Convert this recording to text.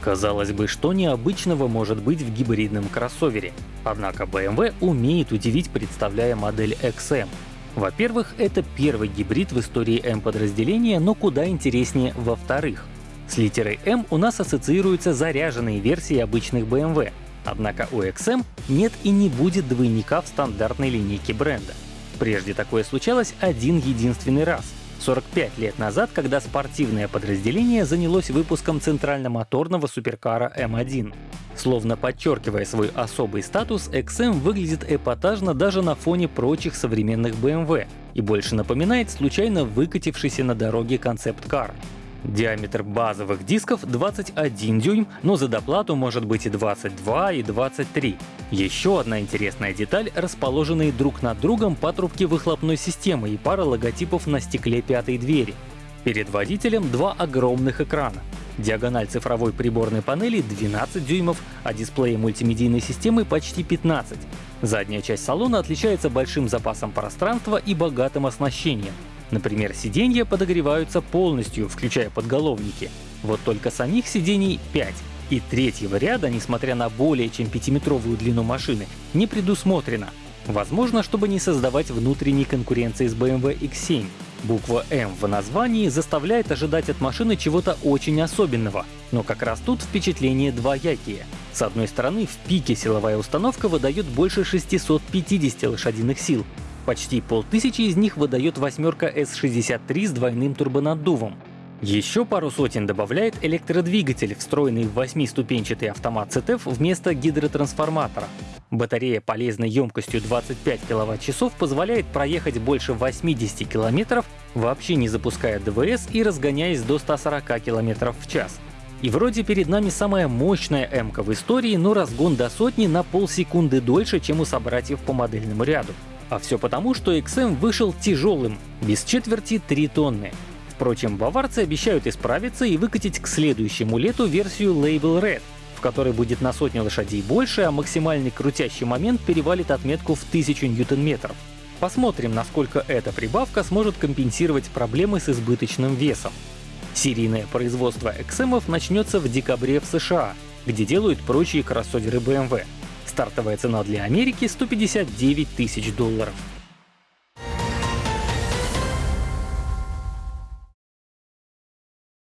Казалось бы, что необычного может быть в гибридном кроссовере? Однако BMW умеет удивить, представляя модель XM. Во-первых, это первый гибрид в истории M-подразделения, но куда интереснее во-вторых. С литерой M у нас ассоциируются заряженные версии обычных BMW, однако у XM нет и не будет двойника в стандартной линейке бренда. Прежде такое случалось один единственный раз — 45 лет назад, когда спортивное подразделение занялось выпуском центральномоторного суперкара М1. Словно подчеркивая свой особый статус, XM выглядит эпатажно даже на фоне прочих современных BMW и больше напоминает случайно выкатившийся на дороге концепт-кар. Диаметр базовых дисков 21 дюйм, но за доплату может быть и 22, и 23. Еще одна интересная деталь — расположенные друг над другом патрубки выхлопной системы и пара логотипов на стекле пятой двери. Перед водителем два огромных экрана. Диагональ цифровой приборной панели 12 дюймов, а дисплей мультимедийной системы почти 15. Задняя часть салона отличается большим запасом пространства и богатым оснащением. Например, сиденья подогреваются полностью, включая подголовники. Вот только самих сидений 5. И третьего ряда, несмотря на более чем 5-метровую длину машины, не предусмотрено. Возможно, чтобы не создавать внутренней конкуренции с BMW X7. Буква М в названии заставляет ожидать от машины чего-то очень особенного, но как раз тут впечатление двоякие. С одной стороны, в пике силовая установка выдает больше 650 лошадиных сил, Почти полтысячи из них выдает восьмерка S63 с двойным турбонаддувом. Еще пару сотен добавляет электродвигатель, встроенный в восьмиступенчатый автомат CTF вместо гидротрансформатора. Батарея полезной емкостью 25 кВт-часов позволяет проехать больше 80 км, вообще не запуская ДВС и разгоняясь до 140 км в час. И вроде перед нами самая мощная м в истории, но разгон до сотни на полсекунды дольше, чем у собратьев по модельному ряду. А все потому, что XM вышел тяжелым, без четверти 3 тонны. Впрочем, баварцы обещают исправиться и выкатить к следующему лету версию Label Red, в которой будет на сотню лошадей больше, а максимальный крутящий момент перевалит отметку в 1000 ньютон-метров. Посмотрим, насколько эта прибавка сможет компенсировать проблемы с избыточным весом. Серийное производство XM начнется в декабре в США, где делают прочие кроссоверы BMW. Стартовая цена для Америки — 159 тысяч долларов.